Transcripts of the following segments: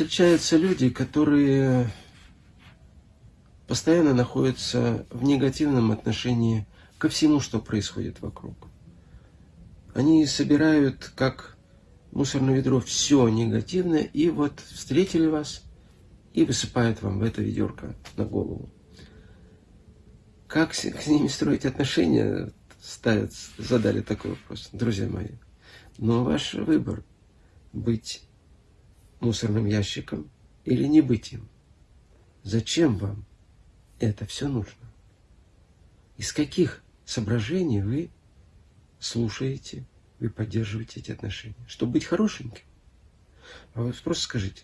встречаются люди, которые постоянно находятся в негативном отношении ко всему, что происходит вокруг. Они собирают, как мусорное ведро, все негативное, и вот встретили вас и высыпают вам в это ведерко на голову. Как с, с ними строить отношения, ставят, задали такой вопрос, друзья мои. Но ваш выбор быть мусорным ящиком или не быть им. Зачем вам это все нужно? Из каких соображений вы слушаете, вы поддерживаете эти отношения? Чтобы быть хорошеньким? А вы просто скажите,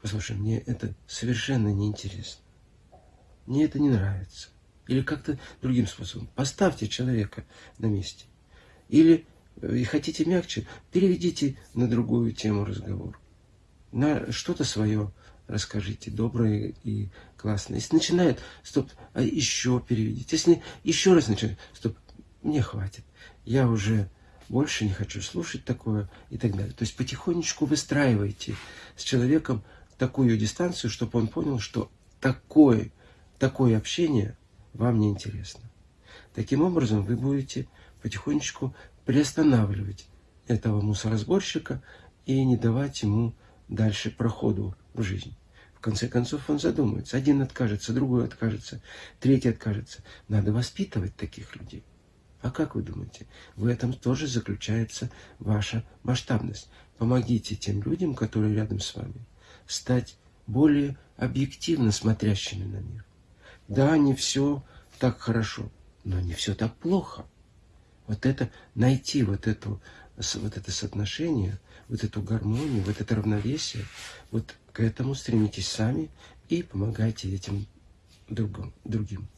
послушай, мне это совершенно неинтересно. Мне это не нравится. Или как-то другим способом. Поставьте человека на месте. Или, и хотите мягче, переведите на другую тему разговора на что-то свое расскажите, доброе и классное. Если начинает, стоп, а еще переведите. Если еще раз начинает, стоп, мне хватит. Я уже больше не хочу слушать такое и так далее. То есть потихонечку выстраивайте с человеком такую дистанцию, чтобы он понял, что такое, такое общение вам не интересно. Таким образом, вы будете потихонечку приостанавливать этого мусоросборщика и не давать ему дальше проходу в жизнь. В конце концов он задумается. Один откажется, другой откажется, третий откажется. Надо воспитывать таких людей. А как вы думаете? В этом тоже заключается ваша масштабность. Помогите тем людям, которые рядом с вами, стать более объективно смотрящими на мир. Да, не все так хорошо, но не все так плохо. Вот это, найти вот, эту, вот это соотношение, вот эту гармонию, вот это равновесие, вот к этому стремитесь сами и помогайте этим другим. другим.